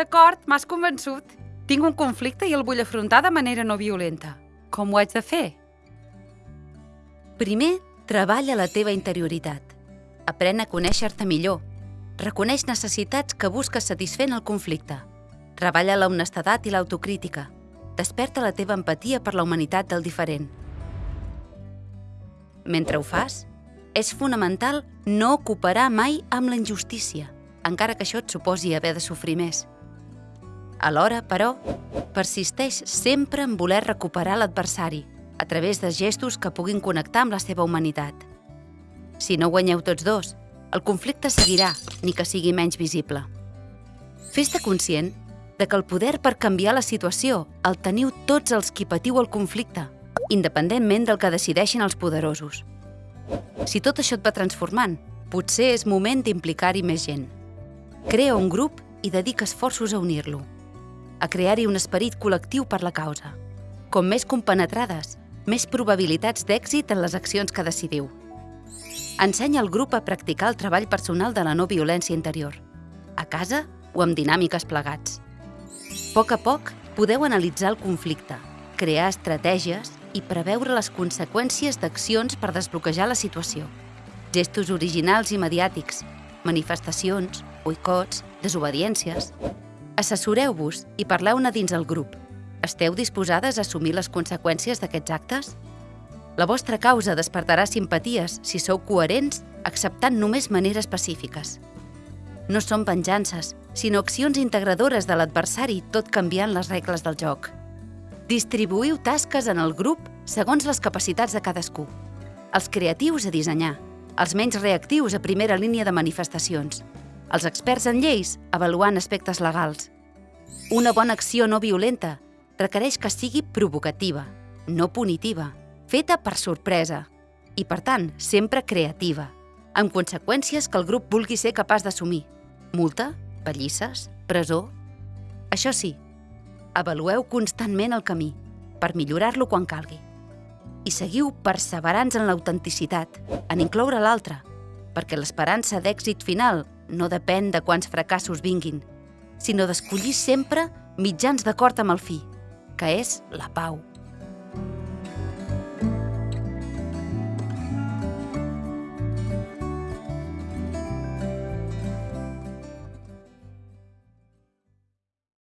D'acord, m'has convençut. Tinc un conflicte i el vull afrontar de manera no violenta. Com ho haig de fer? Primer, treballa la teva interioritat. Aprèn a conèixer-te millor. Reconeix necessitats que busques satisfer en el conflicte. Treballa la honestedat i l'autocrítica. Desperta la teva empatia per la humanitat del diferent. Mentre ho fas, és fonamental no cooperar mai amb la injustícia, encara que això et suposi haver de sofrir més. Alhora, però, persisteix sempre en voler recuperar l'adversari, a través de gestos que puguin connectar amb la seva humanitat. Si no guanyeu tots dos, el conflicte seguirà, ni que sigui menys visible. Fes-te conscient de que el poder per canviar la situació el teniu tots els qui patiu el conflicte, independentment del que decideixin els poderosos. Si tot això et va transformant, potser és moment d'implicar-hi més gent. Crea un grup i dedica esforços a unir-lo, a crear-hi un esperit col·lectiu per la causa. Com més compenetrades, més probabilitats d'èxit en les accions que decidiu. Ensenya al grup a practicar el treball personal de la no violència interior, a casa o amb dinàmiques plegats. A poc a poc, podeu analitzar el conflicte, crear estratègies i preveure les conseqüències d'accions per desbloquejar la situació. Gestos originals i mediàtics, manifestacions, boicots, desobediències... Assessoreu-vos i parleu-ne dins el grup. Esteu disposades a assumir les conseqüències d'aquests actes? La vostra causa despertarà simpaties si sou coherents acceptant només maneres pacífiques. No són venjances, sinó accions integradores de l'adversari tot canviant les regles del joc. Distribuïu tasques en el grup segons les capacitats de cadascú. Els creatius a dissenyar, els menys reactius a primera línia de manifestacions, els experts en lleis avaluant aspectes legals. Una bona acció no violenta requereix que sigui provocativa, no punitiva, feta per sorpresa i, per tant, sempre creativa, amb conseqüències que el grup vulgui ser capaç d'assumir. Multa, pallisses, presó... Això sí, avalueu constantment el camí per millorar-lo quan calgui. I seguiu perseverants en l'autenticitat, en incloure l'altre, perquè l'esperança d'èxit final no depèn de quants fracassos vinguin, sinó d'escollir sempre mitjans d'acord amb el fi, que és la pau.